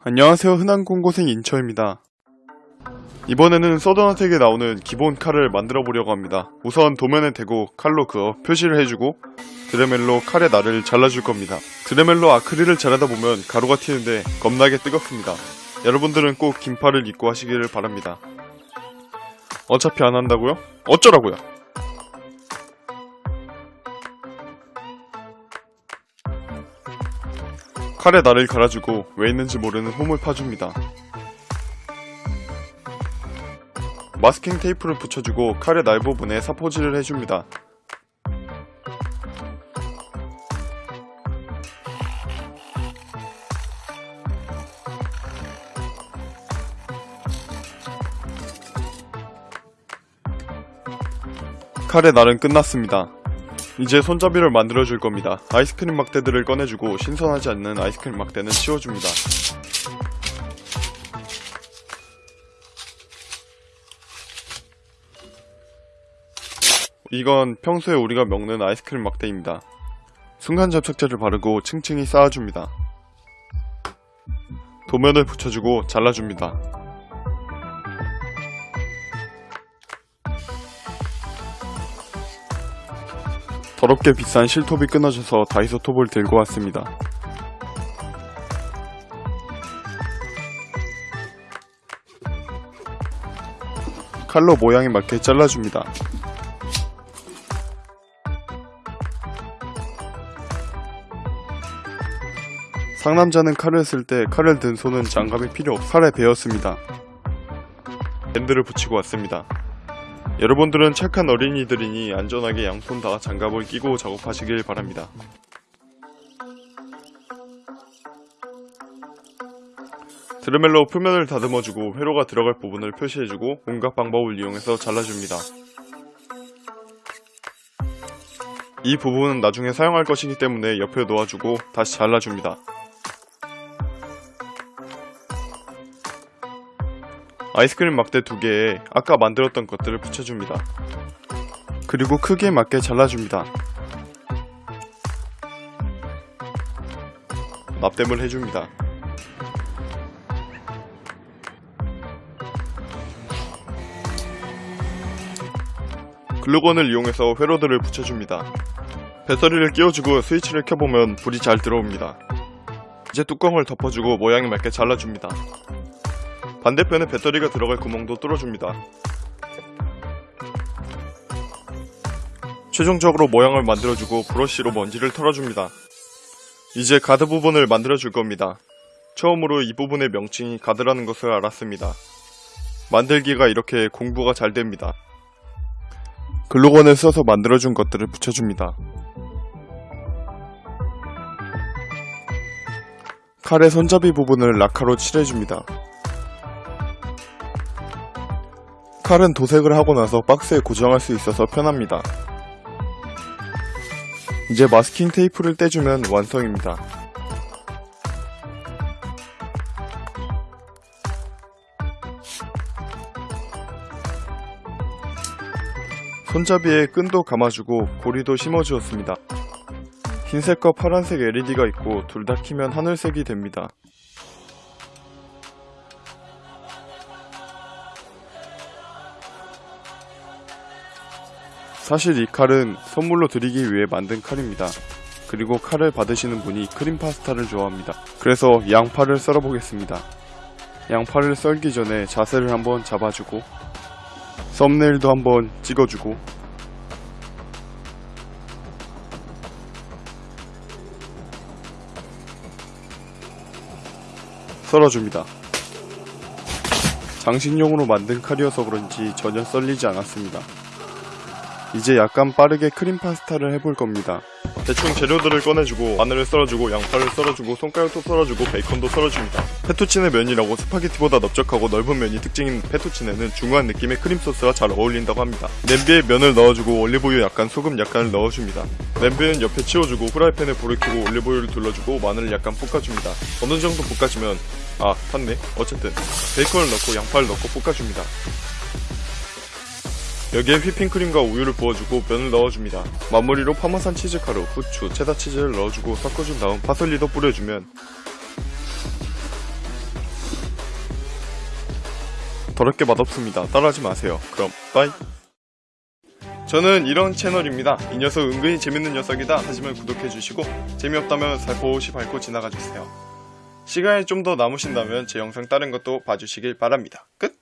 안녕하세요. 흔한 공고생 인처입니다. 이번에는 서든어택에 나오는 기본 칼을 만들어 보려고 합니다. 우선 도면에 대고 칼로 그어 표시를 해주고 드레멜로 칼의 날을 잘라줄 겁니다. 드레멜로 아크릴을 자르다 보면 가루가 튀는데 겁나게 뜨겁습니다. 여러분들은 꼭 긴팔을 입고 하시기를 바랍니다. 어차피 안 한다고요? 어쩌라고요? 칼에 날을 갈아주고 왜 있는지 모르는 홈을 파줍니다. 마스킹 테이프를 붙여주고 칼의 날 부분에 사포질을 해줍니다. 칼의 날은 끝났습니다. 이제 손잡이를 만들어 줄 겁니다. 아이스크림 막대들을 꺼내주고 신선하지 않는 아이스크림 막대는 치워줍니다. 이건 평소에 우리가 먹는 아이스크림 막대입니다. 순간 접착제를 바르고 층층이 쌓아줍니다. 도면을 붙여주고 잘라줍니다. 더럽게 비싼 실톱이 끊어져서 다이소 톱을 들고 왔습니다. 칼로 모양에 맞게 잘라줍니다. 상남자는 칼을 쓸 때 칼을 든 손은 장갑이 필요 없 칼에 베었습니다. 밴드를 붙이고 왔습니다. 여러분들은 착한 어린이들이니 안전하게 양손 다 장갑을 끼고 작업하시길 바랍니다. 드레멜로 표면을 다듬어주고 회로가 들어갈 부분을 표시해주고 온갖 방법을 이용해서 잘라줍니다. 이 부분은 나중에 사용할 것이기 때문에 옆에 놓아주고 다시 잘라줍니다. 아이스크림 막대 두 개에 아까 만들었던 것들을 붙여줍니다. 그리고 크기에 맞게 잘라줍니다. 납땜을 해줍니다. 글루건을 이용해서 회로들을 붙여줍니다. 배터리를 끼워주고 스위치를 켜보면 불이 잘 들어옵니다. 이제 뚜껑을 덮어주고 모양에 맞게 잘라줍니다. 반대편에 배터리가 들어갈 구멍도 뚫어줍니다. 최종적으로 모양을 만들어주고 브러쉬로 먼지를 털어줍니다. 이제 가드 부분을 만들어줄 겁니다. 처음으로 이 부분의 명칭이 가드라는 것을 알았습니다. 만들기가 이렇게 공부가 잘 됩니다. 글루건을 써서 만들어준 것들을 붙여줍니다. 칼의 손잡이 부분을 라카로 칠해줍니다. 칼은 도색을 하고 나서 박스에 고정할 수 있어서 편합니다. 이제 마스킹 테이프를 떼주면 완성입니다. 손잡이에 끈도 감아주고 고리도 심어주었습니다. 흰색과 파란색 LED가 있고 둘 다 키면 하늘색이 됩니다. 사실 이 칼은 선물로 드리기 위해 만든 칼입니다. 그리고 칼을 받으시는 분이 크림 파스타를 좋아합니다. 그래서 양파를 썰어 보겠습니다. 양파를 썰기 전에 자세를 한번 잡아주고 썸네일도 한번 찍어주고 썰어줍니다. 장식용으로 만든 칼이어서 그런지 전혀 썰리지 않았습니다. 이제 약간 빠르게 크림 파스타를 해볼 겁니다. 대충 재료들을 꺼내주고 마늘을 썰어주고 양파를 썰어주고 손가락도 썰어주고 베이컨도 썰어줍니다. 페투치네 면이라고 스파게티보다 넓적하고 넓은 면이 특징인 페투치네는 중후한 느낌의 크림 소스와 잘 어울린다고 합니다. 냄비에 면을 넣어주고 올리브유 약간 소금 약간을 넣어줍니다. 냄비는 옆에 치워주고 후라이팬에 불을 켜고 올리브유를 둘러주고 마늘을 약간 볶아줍니다. 어느 정도 볶아주면 아 탔네 어쨌든 베이컨을 넣고 양파를 넣고 볶아줍니다. 여기에 휘핑크림과 우유를 부어주고 면을 넣어줍니다. 마무리로 파마산 치즈가루, 후추, 체다 치즈를 넣어주고 섞어준 다음 파슬리도 뿌려주면 더럽게 맛없습니다. 따라하지 마세요. 그럼 빠이. 저는 이런 채널입니다. 이 녀석 은근히 재밌는 녀석이다 하시면 구독해주시고 재미없다면 살포시 밟고 지나가주세요. 시간이 좀 더 남으신다면 제 영상 다른 것도 봐주시길 바랍니다. 끝!